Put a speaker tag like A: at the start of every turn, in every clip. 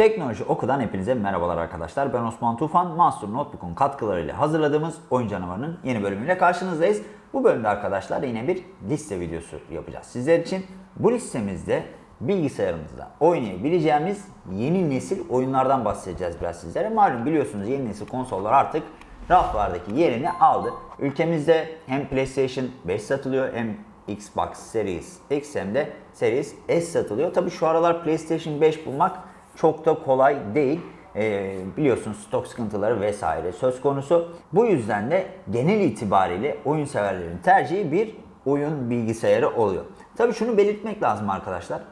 A: Teknoloji Oku'dan hepinize merhabalar arkadaşlar. Ben Osman Tufan. Master Notebook'un katkılarıyla hazırladığımız Oyun Canavarı'nın yeni bölümüyle karşınızdayız. Bu bölümde arkadaşlar yine bir liste videosu yapacağız sizler için. Bu listemizde bilgisayarımızda oynayabileceğimiz yeni nesil oyunlardan bahsedeceğiz biraz sizlere. Malum biliyorsunuz yeni nesil konsollar artık raflardaki yerini aldı. Ülkemizde hem PlayStation 5 satılıyor hem Xbox Series X hem de Series S satılıyor. Tabi şu aralar PlayStation 5 bulmak çok da kolay değil. Ee, biliyorsunuz stok sıkıntıları vesaire söz konusu. Bu yüzden de genel itibariyle oyun severlerin tercihi bir oyun bilgisayarı oluyor. Tabi şunu belirtmek lazım arkadaşlar.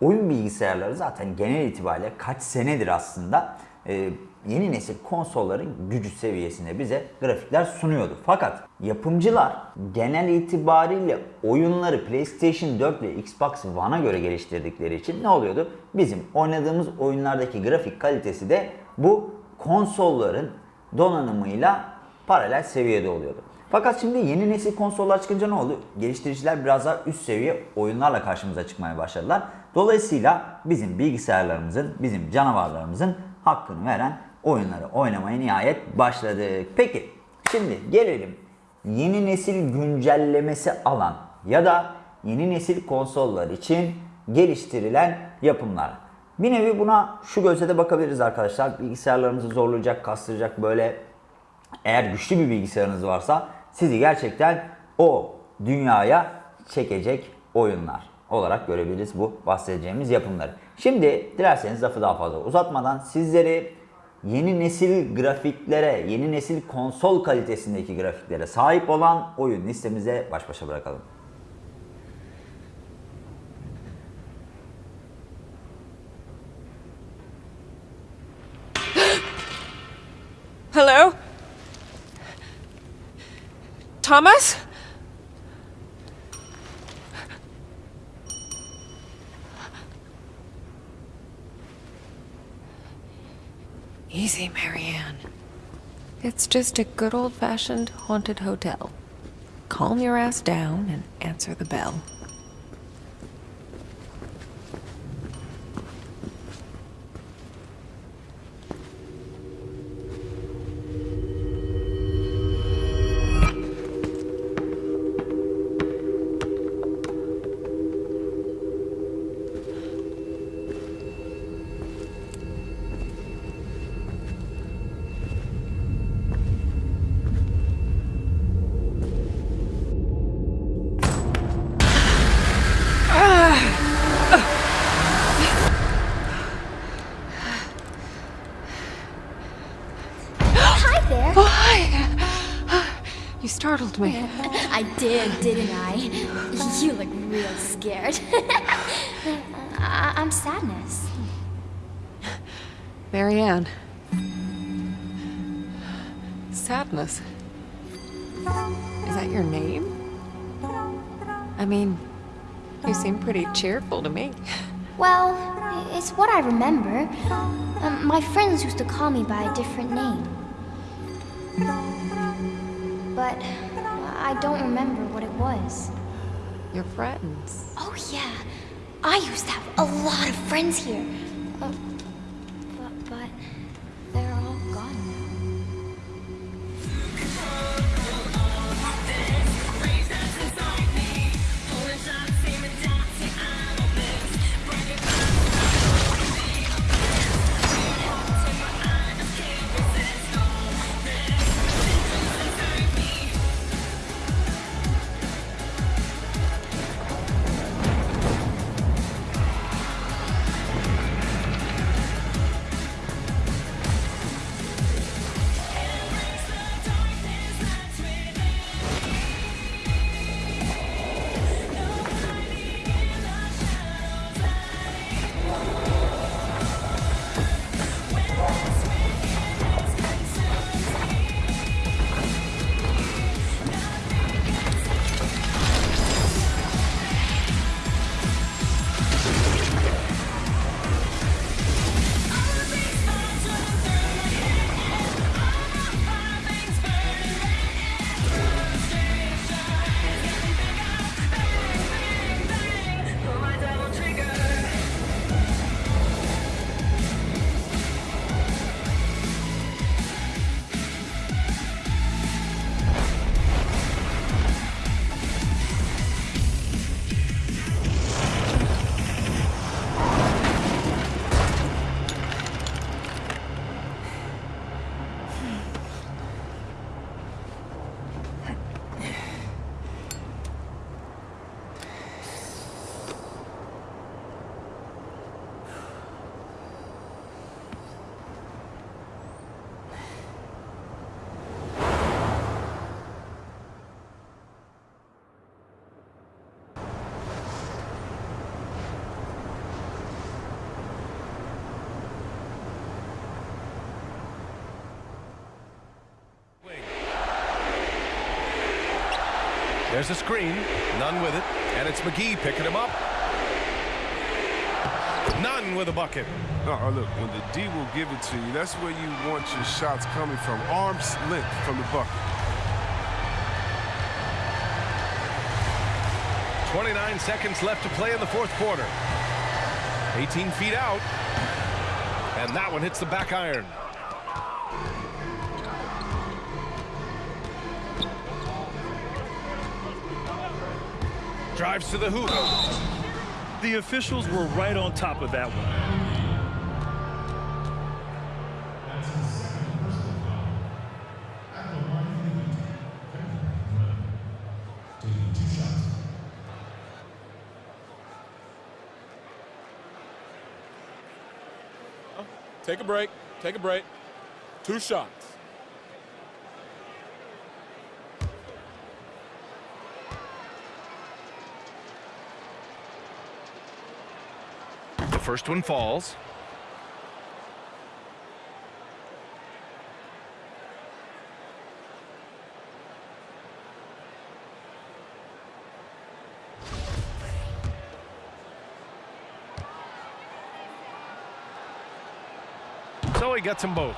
A: Oyun bilgisayarları zaten genel itibariyle kaç senedir aslında e, yeni nesil konsolların gücü seviyesinde bize grafikler sunuyordu. Fakat yapımcılar genel itibariyle oyunları PlayStation 4 ve Xbox One'a göre geliştirdikleri için ne oluyordu? Bizim oynadığımız oyunlardaki grafik kalitesi de bu konsolların donanımıyla paralel seviyede oluyordu. Fakat şimdi yeni nesil konsollar çıkınca ne oldu? Geliştiriciler biraz daha üst seviye oyunlarla karşımıza çıkmaya başladılar. Dolayısıyla bizim bilgisayarlarımızın, bizim canavarlarımızın hakkını veren oyunları oynamaya nihayet başladık. Peki şimdi gelelim yeni nesil güncellemesi alan ya da yeni nesil konsollar için geliştirilen yapımlar. Bir nevi buna şu gözle de bakabiliriz arkadaşlar. Bilgisayarlarımızı zorlayacak, kastıracak böyle eğer güçlü bir bilgisayarınız varsa sizi gerçekten o dünyaya çekecek oyunlar olarak görebiliriz bu bahsedeceğimiz yapımları. Şimdi dilerseniz lafı daha fazla uzatmadan sizleri yeni nesil grafiklere, yeni nesil konsol kalitesindeki grafiklere sahip olan oyun listemize baş başa bırakalım.
B: Hello? Thomas? Easy, Marianne. It's just a good old fashioned haunted hotel. Calm your ass down and answer the bell.
C: There.
B: Oh, hi! You startled me.
C: I did, didn't I? You look real scared. I- I'm sadness.
B: Marianne. Sadness. Is that your name? I mean, you seem pretty cheerful to me.
C: Well, it's what I remember. Um, my friends used to call me by a different name. But I don't remember what it was.
B: Your friends.
C: Oh, yeah. I used to have a lot of friends here. Uh,
D: There's a screen, none with it, and it's McGee picking him up. None with a bucket.
E: Uh, look, when the D will give it to you, that's where you want your shots coming from. Arm's length from the bucket.
D: 29 seconds left to play in the fourth quarter. 18 feet out. And that one hits the back iron. Drives to the hoop.
F: The officials were right on top of that one.
G: Take a break. Take a break. Two shots.
D: First one falls. So he gets them both.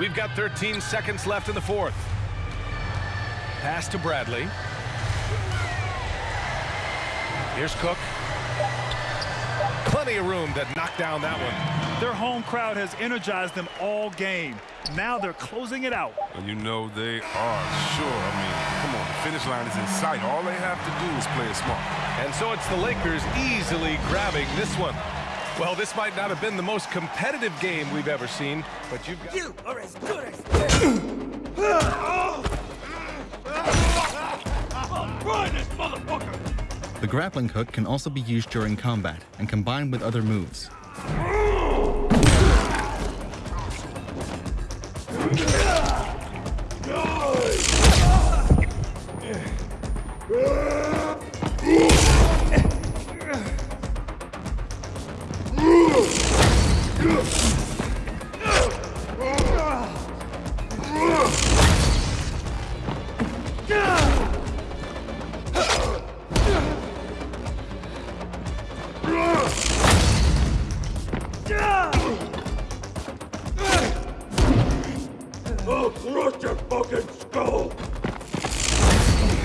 D: We've got 13 seconds left in the fourth. Pass to Bradley. Here's Cook. Plenty of room to knock down that one.
F: Their home crowd has energized them all game. Now they're closing it out.
E: And you know they are sure. I mean, come on, the finish line is in sight. All they have to do is play it smart.
D: And so it's the Lakers easily grabbing this one. Well, this might not have been the most competitive game we've ever seen, but you've got...
H: You are as good as oh!
I: Oh, The grappling hook can also be used during combat and combined with other moves.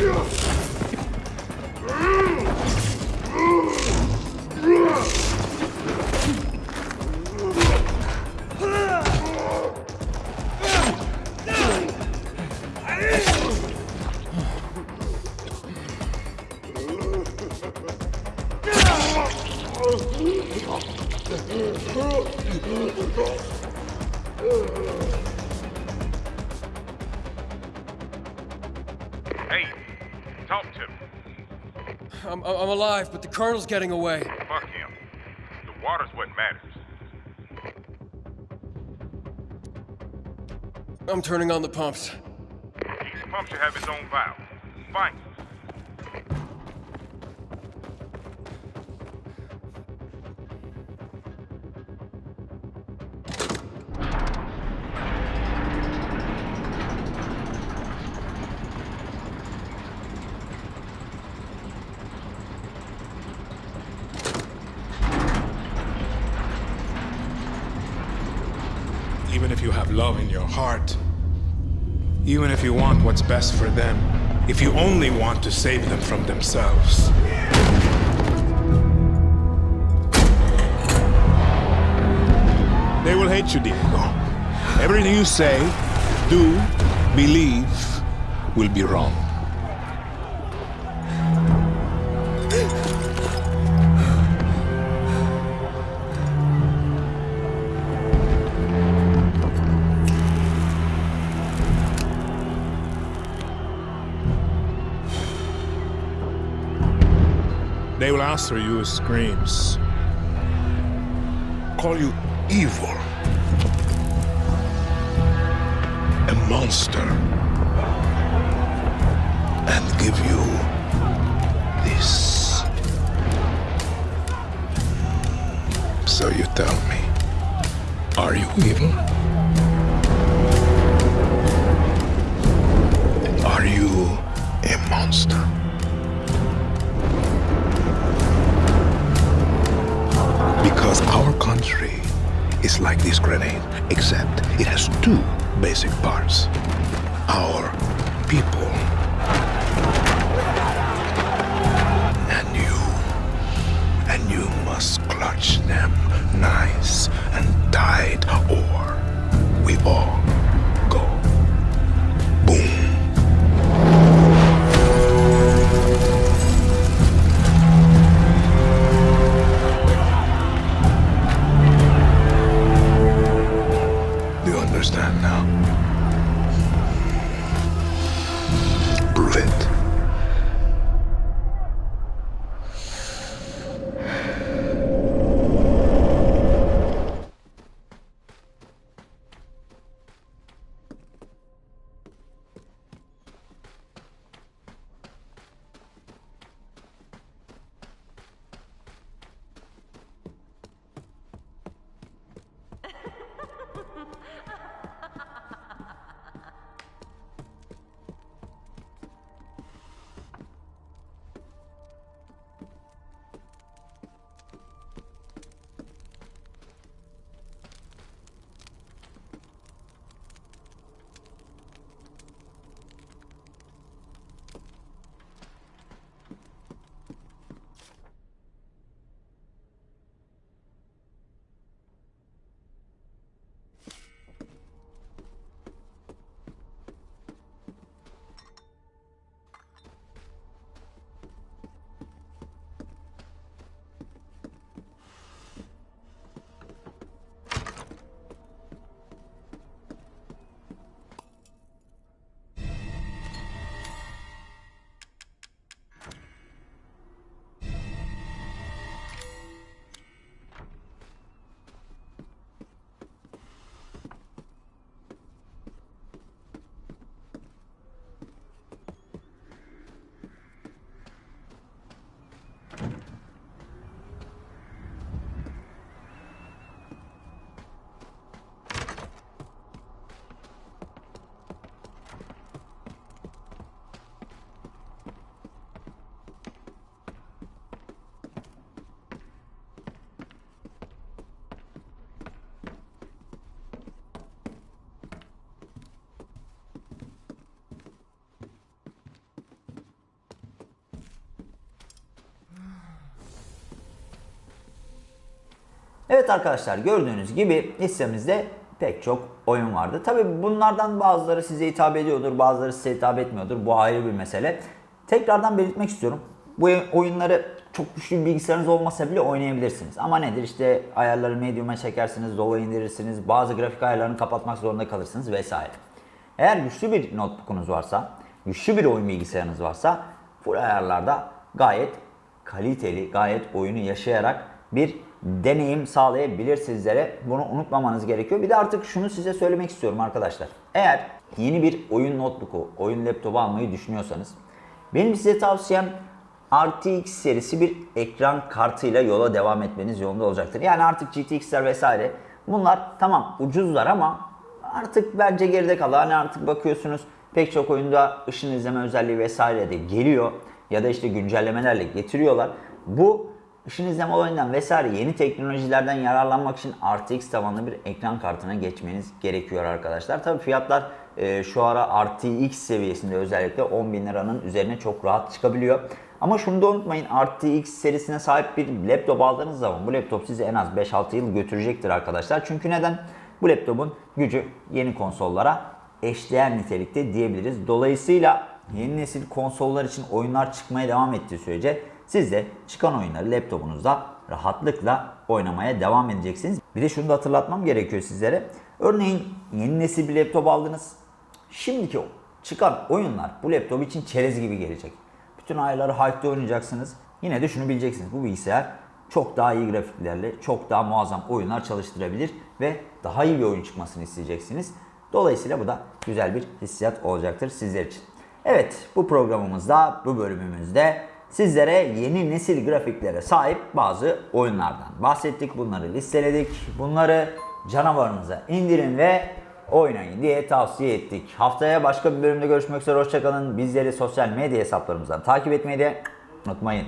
J: Yeah. To me.
H: I'm, I'm alive, but the Colonel's getting away.
J: Fuck him. The water's what matters.
H: I'm turning on the pumps.
J: Each pump should have its own valve.
K: Even if you have love in your heart, even if you want what's best for them, if you only want to save them from themselves. They will hate you, Diego. Everything you say, do, believe will be wrong. Answer you with screams. Call you evil. A monster. And give you this. So you tell me, are you evil?
L: Are you a monster? Because our country is like this grenade, except it has two basic parts. Our people and you. And you must clutch them nice and tight, or we all
A: Evet arkadaşlar gördüğünüz gibi listemizde pek çok oyun vardı. Tabi bunlardan bazıları size hitap ediyordur, bazıları size hitap etmiyordur. Bu ayrı bir mesele. Tekrardan belirtmek istiyorum. Bu oyunları çok güçlü bir bilgisayarınız olmasa bile oynayabilirsiniz. Ama nedir işte ayarları medium'a çekersiniz, dolu indirirsiniz, bazı grafik ayarlarını kapatmak zorunda kalırsınız vesaire. Eğer güçlü bir notebook'unuz varsa, güçlü bir oyun bilgisayarınız varsa full ayarlarda gayet kaliteli, gayet oyunu yaşayarak bir deneyim sağlayabilir sizlere. Bunu unutmamanız gerekiyor. Bir de artık şunu size söylemek istiyorum arkadaşlar. Eğer yeni bir oyun notebook'u, oyun laptopu almayı düşünüyorsanız benim size tavsiyem RTX serisi bir ekran kartıyla yola devam etmeniz yolunda olacaktır. Yani artık GTX'ler vesaire bunlar tamam ucuzlar ama artık bence geride kaldı. Hani artık bakıyorsunuz pek çok oyunda ışın izleme özelliği vesaire de geliyor ya da işte güncellemelerle getiriyorlar. Bu ışın izleme olayından vesaire yeni teknolojilerden yararlanmak için RTX tabanlı bir ekran kartına geçmeniz gerekiyor arkadaşlar. Tabi fiyatlar e, şu ara RTX seviyesinde özellikle 10 bin liranın üzerine çok rahat çıkabiliyor. Ama şunu da unutmayın RTX serisine sahip bir laptop aldığınız zaman bu laptop sizi en az 5-6 yıl götürecektir arkadaşlar. Çünkü neden? Bu laptopun gücü yeni konsollara eşdeğer nitelikte diyebiliriz. Dolayısıyla yeni nesil konsollar için oyunlar çıkmaya devam ettiği sürece siz de çıkan oyunları laptopunuzda rahatlıkla oynamaya devam edeceksiniz. Bir de şunu da hatırlatmam gerekiyor sizlere. Örneğin yeni nesil bir laptop aldınız. Şimdiki çıkan oyunlar bu laptop için çerez gibi gelecek. Bütün ayarları high'da oynayacaksınız. Yine de şunu bileceksiniz. Bu bilgisayar çok daha iyi grafiklerle, çok daha muazzam oyunlar çalıştırabilir ve daha iyi bir oyun çıkmasını isteyeceksiniz. Dolayısıyla bu da güzel bir hissiyat olacaktır sizler için. Evet, bu programımızda, bu bölümümüzde sizlere yeni nesil grafiklere sahip bazı oyunlardan bahsettik. Bunları listeledik. Bunları canavarınıza indirin ve oynayın diye tavsiye ettik. Haftaya başka bir bölümde görüşmek üzere hoşçakalın. Bizleri sosyal medya hesaplarımızdan takip etmeyi de unutmayın.